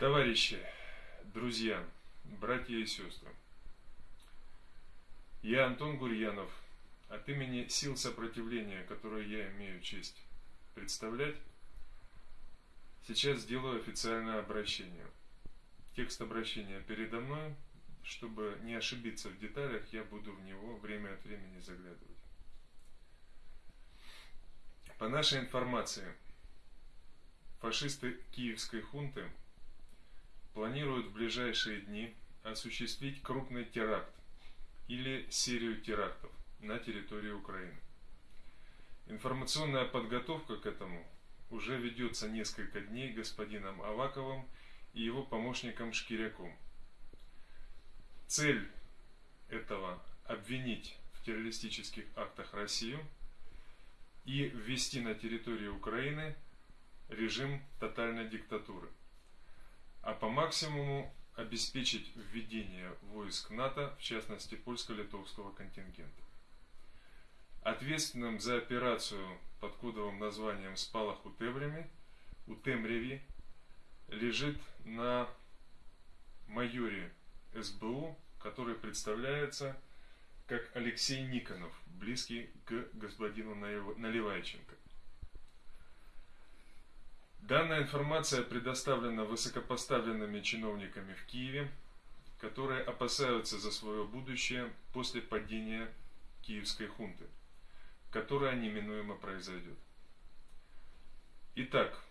Товарищи, друзья, братья и сестры, я Антон Гурьянов, от имени сил сопротивления, которые я имею честь представлять, сейчас сделаю официальное обращение. Текст обращения передо мной, чтобы не ошибиться в деталях, я буду в него время от времени заглядывать. По нашей информации, фашисты киевской хунты планируют в ближайшие дни осуществить крупный теракт или серию терактов на территории Украины. Информационная подготовка к этому уже ведется несколько дней господином Аваковым и его помощником Шкиряком. Цель этого – обвинить в террористических актах Россию и ввести на территорию Украины режим тотальной диктатуры – а по максимуму обеспечить введение войск НАТО, в частности польско-литовского контингента. Ответственным за операцию под кодовым названием «Спалах у Темряви», у Темряви лежит на майоре СБУ, который представляется как Алексей Никонов, близкий к господину Наливайченко. Данная информация предоставлена высокопоставленными чиновниками в Киеве, которые опасаются за свое будущее после падения киевской хунты, которая неминуемо произойдет. Итак,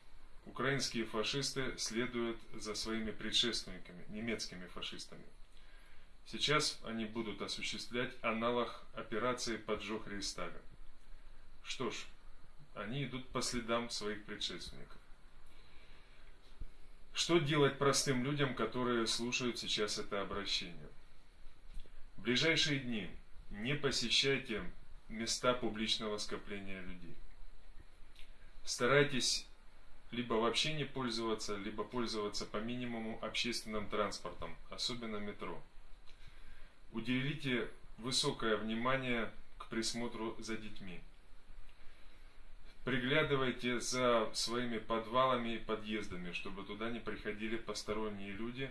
украинские фашисты следуют за своими предшественниками, немецкими фашистами. Сейчас они будут осуществлять аналог операции «Поджог Рейстага». Что ж, они идут по следам своих предшественников. Что делать простым людям, которые слушают сейчас это обращение? В ближайшие дни не посещайте места публичного скопления людей. Старайтесь либо вообще не пользоваться, либо пользоваться по минимуму общественным транспортом, особенно метро. Уделите высокое внимание к присмотру за детьми. Приглядывайте за своими подвалами и подъездами, чтобы туда не приходили посторонние люди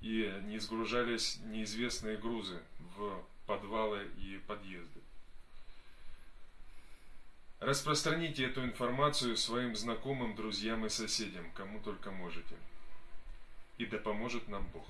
и не сгружались неизвестные грузы в подвалы и подъезды. Распространите эту информацию своим знакомым, друзьям и соседям, кому только можете. И да поможет нам Бог.